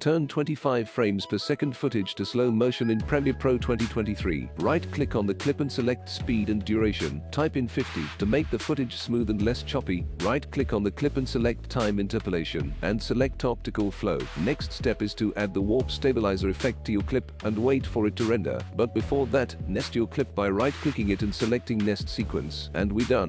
Turn 25 frames per second footage to slow motion in Premiere Pro 2023. Right-click on the clip and select speed and duration. Type in 50 to make the footage smooth and less choppy. Right-click on the clip and select time interpolation and select optical flow. Next step is to add the warp stabilizer effect to your clip and wait for it to render. But before that, nest your clip by right-clicking it and selecting nest sequence. And we done.